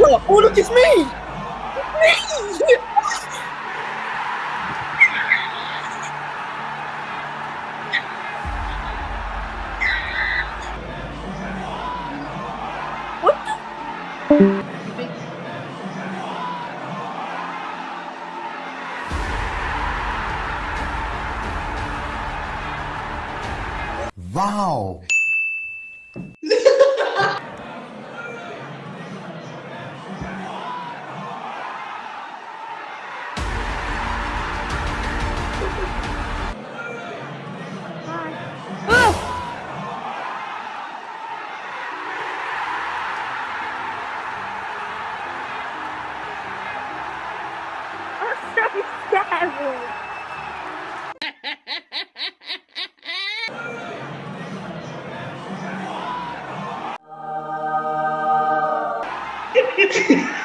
Oh, look, it's me! Me! What the? Wow. I'm so savage. Oh my! Hey! Hey!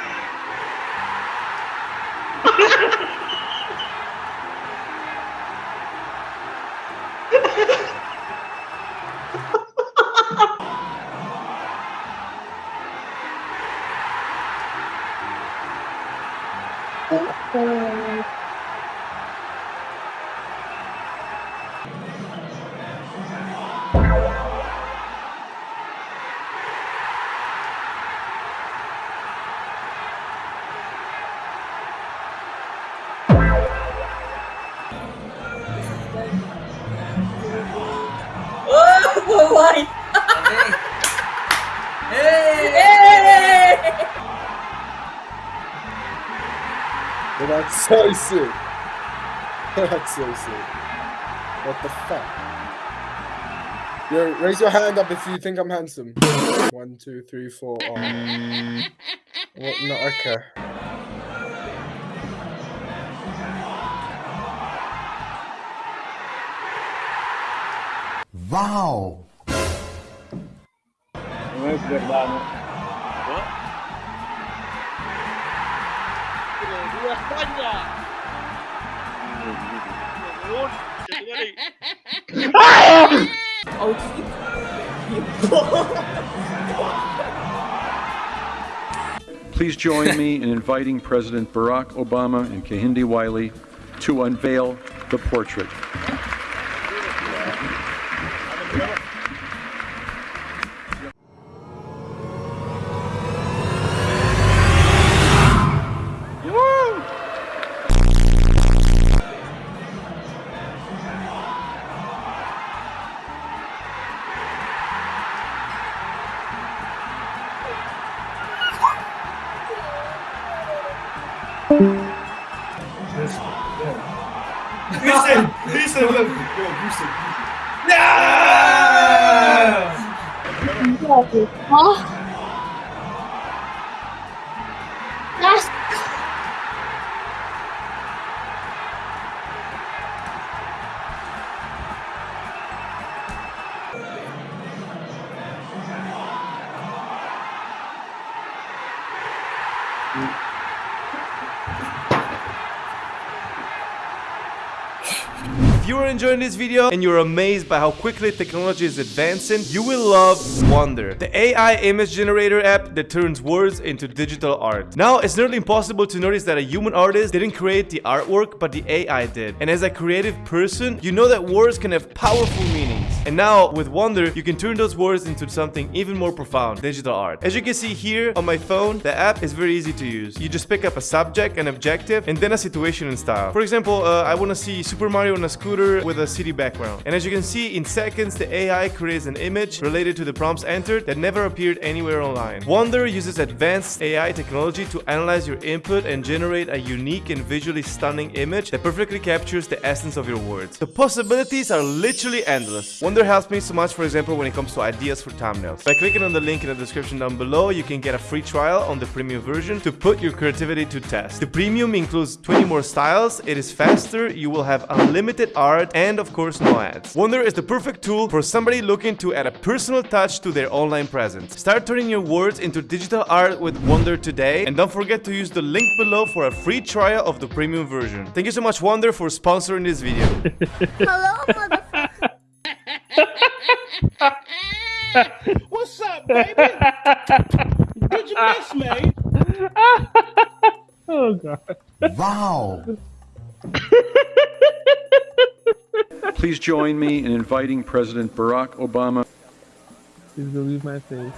Well, that's so sick. That's so sick. What the fuck? Yo, raise your hand up if you think I'm handsome. One, two, three, four. Oh. What? No, okay. Wow. Please join me in inviting President Barack Obama and Kehinde Wiley to unveil the portrait. Listen, listen, look. Yo, Houston. Oh. That's you are enjoying this video and you're amazed by how quickly technology is advancing, you will love Wonder, the AI image generator app that turns words into digital art. Now, it's nearly impossible to notice that a human artist didn't create the artwork, but the AI did. And as a creative person, you know that words can have powerful meanings. And now, with Wonder, you can turn those words into something even more profound, digital art. As you can see here on my phone, the app is very easy to use. You just pick up a subject, an objective, and then a situation and style. For example, uh, I want to see Super Mario on a scooter with a city background. And as you can see, in seconds, the AI creates an image related to the prompts entered that never appeared anywhere online. Wonder uses advanced AI technology to analyze your input and generate a unique and visually stunning image that perfectly captures the essence of your words. The possibilities are literally endless. Wonder helps me so much, for example, when it comes to ideas for thumbnails. By clicking on the link in the description down below, you can get a free trial on the premium version to put your creativity to test. The premium includes 20 more styles, it is faster, you will have unlimited art, and of course no ads. Wonder is the perfect tool for somebody looking to add a personal touch to their online presence. Start turning your words into digital art with Wonder today, and don't forget to use the link below for a free trial of the premium version. Thank you so much Wonder for sponsoring this video. hello, motherfucker. What's up, baby? Did you miss me? oh god. Wow. Please join me in inviting President Barack Obama. Please believe my face.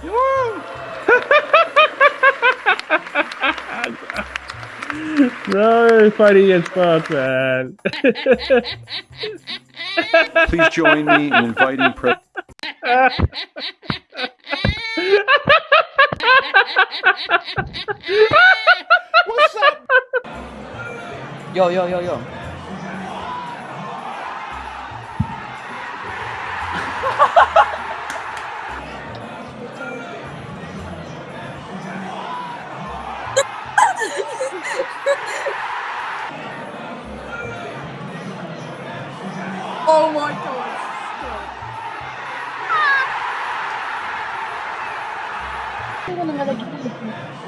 no, fighting against bots, man. Please join me in inviting Pre- Yo, yo, yo, yo.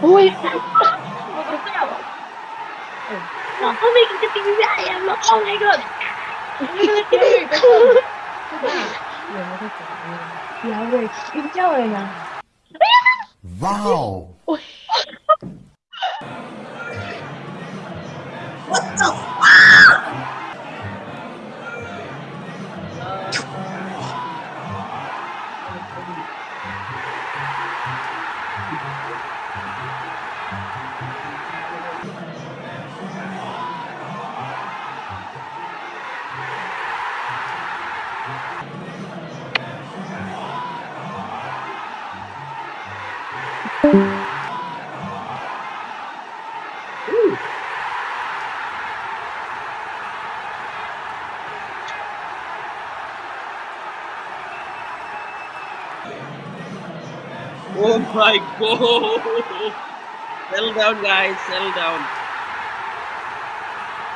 喂！我刚才忘了。Oh my god！Oh my god！Yeah！睡觉了呀。Wow！我。我操！Yeah. Oh my god! Settle down, guys. Settle down.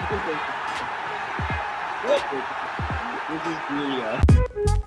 this is Julia.